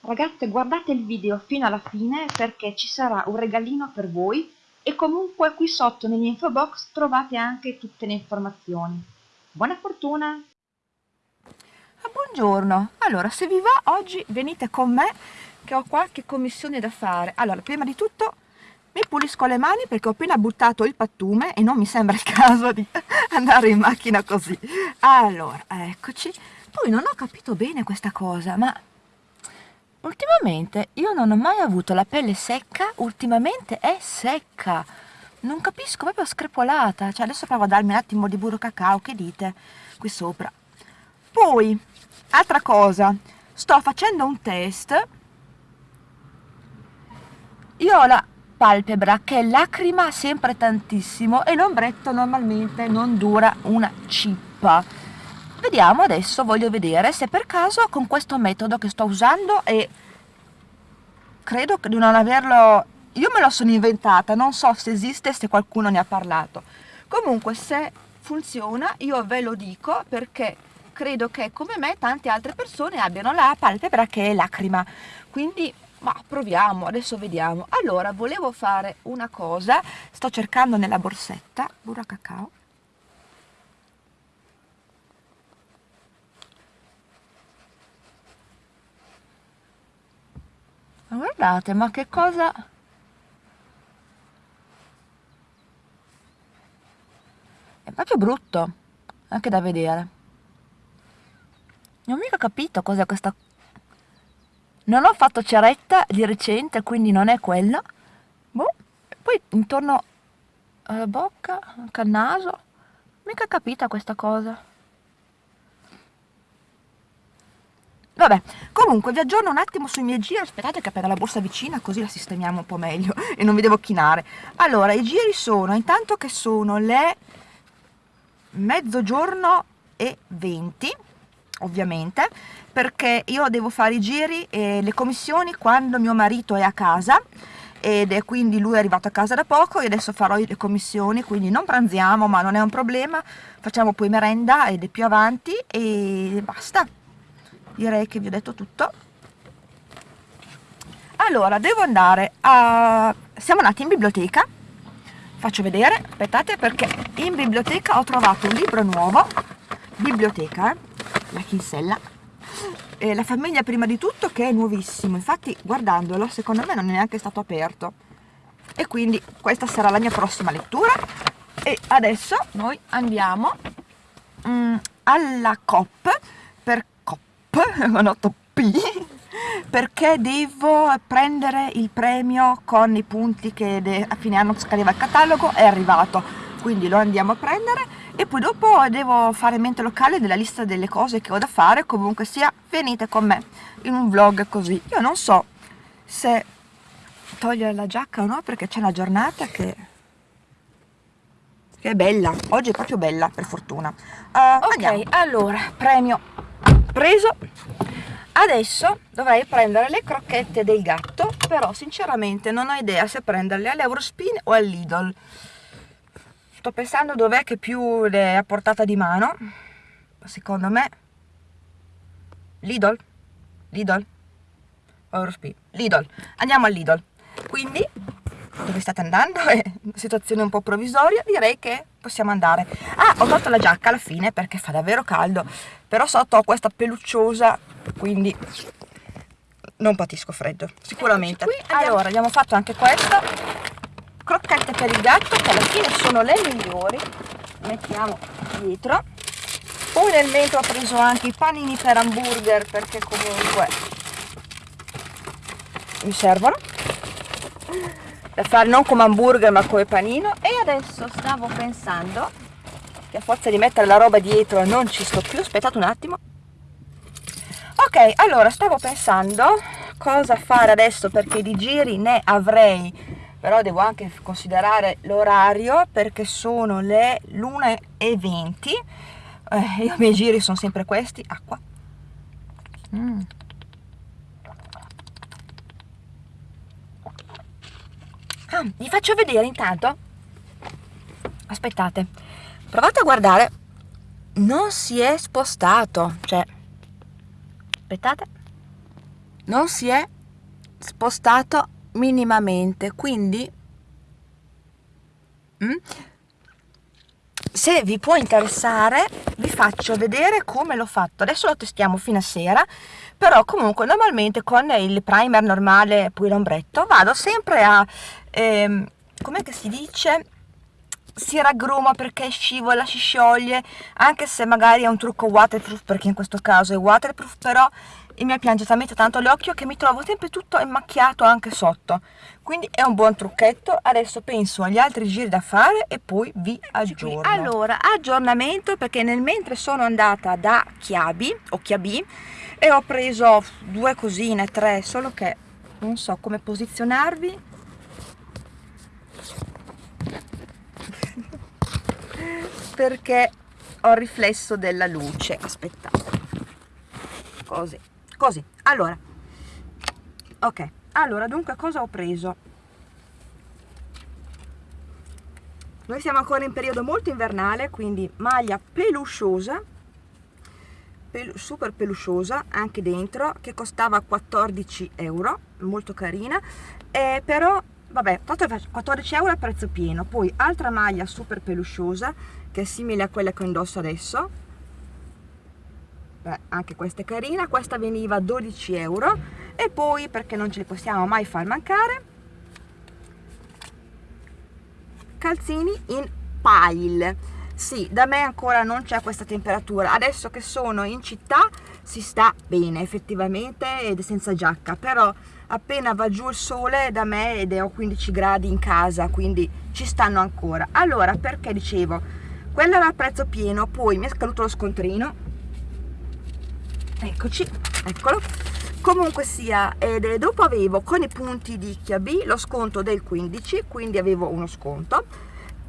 Ragazze guardate il video fino alla fine perché ci sarà un regalino per voi e comunque qui sotto nell'info box trovate anche tutte le informazioni. Buona fortuna! Ah, buongiorno, allora se vi va oggi venite con me che ho qualche commissione da fare. Allora prima di tutto mi pulisco le mani perché ho appena buttato il pattume e non mi sembra il caso di andare in macchina così. Allora, eccoci. Poi non ho capito bene questa cosa, ma Ultimamente io non ho mai avuto la pelle secca, ultimamente è secca. Non capisco, proprio screpolata. Cioè adesso provo a darmi un attimo di burro cacao, che dite? Qui sopra. Poi, altra cosa, sto facendo un test. Io ho la palpebra che lacrima sempre tantissimo e l'ombretto normalmente non dura una cippa Vediamo adesso, voglio vedere se per caso con questo metodo che sto usando e credo di non averlo, io me lo sono inventata, non so se esiste, se qualcuno ne ha parlato. Comunque se funziona io ve lo dico perché credo che come me tante altre persone abbiano la palpebra che è lacrima, quindi ma proviamo, adesso vediamo. Allora, volevo fare una cosa, sto cercando nella borsetta, burro cacao, Ma guardate, ma che cosa... È proprio brutto, anche da vedere. Non ho mica capito cos'è questa... Non ho fatto ceretta di recente, quindi non è quello. Boh. Poi intorno alla bocca, anche al naso, mica capita questa cosa. Vabbè, comunque vi aggiorno un attimo sui miei giri, aspettate che appena la borsa vicina così la sistemiamo un po' meglio e non vi devo chinare. Allora, i giri sono, intanto che sono le mezzogiorno e 20, ovviamente, perché io devo fare i giri e le commissioni quando mio marito è a casa ed è quindi lui è arrivato a casa da poco e adesso farò le commissioni quindi non pranziamo ma non è un problema. Facciamo poi merenda ed è più avanti e basta direi che vi ho detto tutto. Allora devo andare a siamo andati in biblioteca. Faccio vedere aspettate perché in biblioteca ho trovato un libro nuovo. Biblioteca eh? la chinsella. E la famiglia prima di tutto che è nuovissimo. Infatti guardandolo secondo me non è neanche stato aperto. E quindi questa sarà la mia prossima lettura. E adesso noi andiamo mm, alla COP 8 P perché devo prendere il premio con i punti che a fine anno scadeva il catalogo è arrivato. Quindi lo andiamo a prendere e poi dopo devo fare mente locale della lista delle cose che ho da fare. Comunque sia venite con me in un vlog così. Io non so se togliere la giacca o no perché c'è una giornata che che è bella. Oggi è proprio bella per fortuna. Uh, ok andiamo. allora premio preso. Adesso dovrei prendere le crocchette del gatto però sinceramente non ho idea se prenderle all'Eurospin o al Lidl sto pensando dov'è che più le è a portata di mano. Secondo me Lidl Lidl Eurospin Lidl. Andiamo al Lidl quindi dove state andando? È una situazione un po' provvisoria direi che possiamo andare. Ah ho tolto la giacca alla fine perché fa davvero caldo però sotto ho questa pelucciosa quindi non patisco freddo sicuramente. Qui, allora abbiamo fatto anche questo. Crocchette per il gatto che alla fine sono le migliori. Mettiamo dietro. Poi nel mentre ho preso anche i panini per hamburger perché comunque mi servono da fare non come hamburger ma come panino. E adesso stavo pensando che a forza di mettere la roba dietro non ci sto più. Aspettate un attimo. Ok allora stavo pensando cosa fare adesso perché di giri ne avrei. Però devo anche considerare l'orario perché sono le 1 e 20 eh, i miei giri sono sempre questi. Acqua. Mm. Ah, vi faccio vedere intanto. Aspettate. Provate a guardare. Non si è spostato. Cioè aspettate. Non si è spostato minimamente. Quindi mm, se vi può interessare vi faccio vedere come l'ho fatto. Adesso lo testiamo fino a sera però comunque normalmente con il primer normale poi l'ombretto vado sempre a ehm, com'è che si dice si raggruma perché scivola, si scioglie, anche se magari è un trucco waterproof, perché in questo caso è waterproof, però e mi piange talmente tanto l'occhio che mi trovo sempre tutto immacchiato anche sotto. Quindi è un buon trucchetto. Adesso penso agli altri giri da fare e poi vi aggiorno. Allora aggiornamento perché nel mentre sono andata da Chiabi o Chiabi e ho preso due cosine tre solo che non so come posizionarvi perché ho il riflesso della luce. Aspettate così così. Allora. Ok. Allora dunque cosa ho preso? Noi siamo ancora in periodo molto invernale quindi maglia pelusciosa pel super pelusciosa anche dentro che costava 14 euro molto carina. Eh, però vabbè 14 euro a prezzo pieno. Poi altra maglia super pelusciosa che è simile a quella che indosso adesso. Beh, anche questa è carina. Questa veniva 12 euro. E poi perché non ce li possiamo mai far mancare calzini in pile sì, da me ancora non c'è questa temperatura. Adesso che sono in città si sta bene effettivamente ed è senza giacca. Però appena va giù il sole da me ed è ho 15 gradi in casa quindi ci stanno ancora. Allora perché dicevo? Quello era a prezzo pieno poi mi è scaduto lo scontrino. Eccoci eccolo. Comunque sia dopo avevo con i punti di Chiabi lo sconto del 15 quindi avevo uno sconto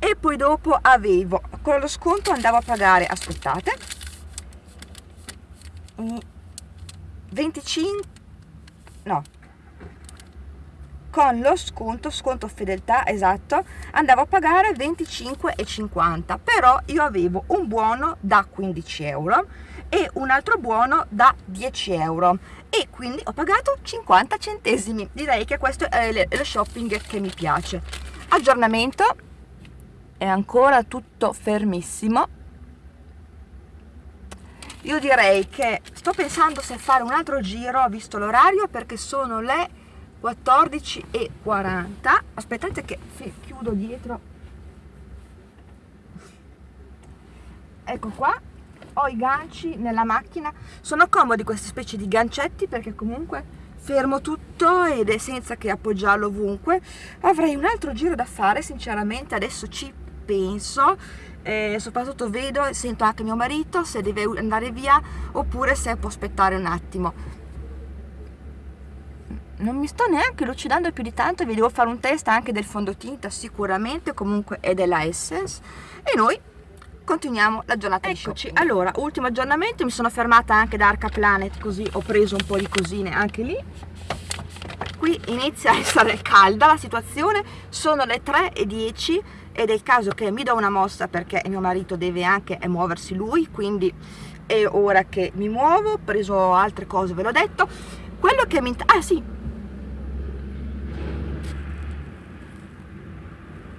e poi dopo avevo con lo sconto andavo a pagare aspettate 25 no. Con lo sconto, sconto fedeltà esatto, andavo a pagare 25,50 però io avevo un buono da 15 euro e un altro buono da 10 euro. E quindi ho pagato 50 centesimi. Direi che questo è lo shopping che mi piace. Aggiornamento è ancora tutto fermissimo. Io direi che sto pensando se fare un altro giro visto l'orario perché sono le 14 e 40 aspettate che chiudo dietro. Ecco qua ho i ganci nella macchina. Sono comodi queste specie di gancetti perché comunque fermo tutto ed è senza che appoggiarlo ovunque. Avrei un altro giro da fare sinceramente adesso ci penso eh, soprattutto vedo e sento anche mio marito se deve andare via oppure se può aspettare un attimo. Non mi sto neanche lucidando più di tanto vi devo fare un test anche del fondotinta sicuramente comunque è della Essence. E noi continuiamo la giornata Eccoci, allora, ultimo aggiornamento, mi sono fermata anche da Arca Planet così ho preso un po' di cosine anche lì. Qui inizia a essere calda la situazione, sono le 3.10 ed è il caso che mi do una mossa perché mio marito deve anche muoversi lui, quindi è ora che mi muovo, ho preso altre cose, ve l'ho detto. Quello che mi... ah sì,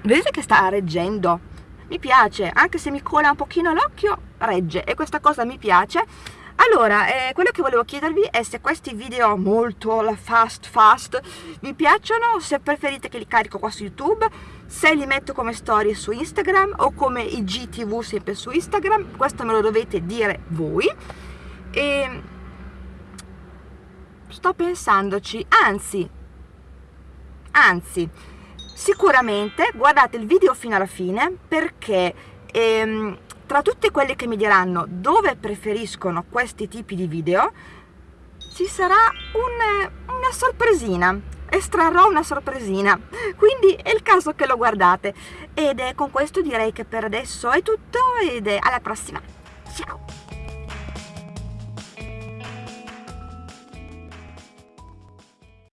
vedete che sta reggendo? Mi piace anche se mi cola un pochino l'occhio regge. E questa cosa mi piace allora, eh, quello che volevo chiedervi è se questi video molto fast fast vi piacciono, se preferite che li carico qua su YouTube, se li metto come storie su Instagram o come IGTV sempre su Instagram, questo me lo dovete dire voi. E sto pensandoci, anzi, anzi, sicuramente guardate il video fino alla fine perché ehm, tra tutte quelle che mi diranno dove preferiscono questi tipi di video ci sarà un, una sorpresina. Estrarrò una sorpresina. Quindi è il caso che lo guardate. Ed con questo direi che per adesso è tutto ed alla prossima. Ciao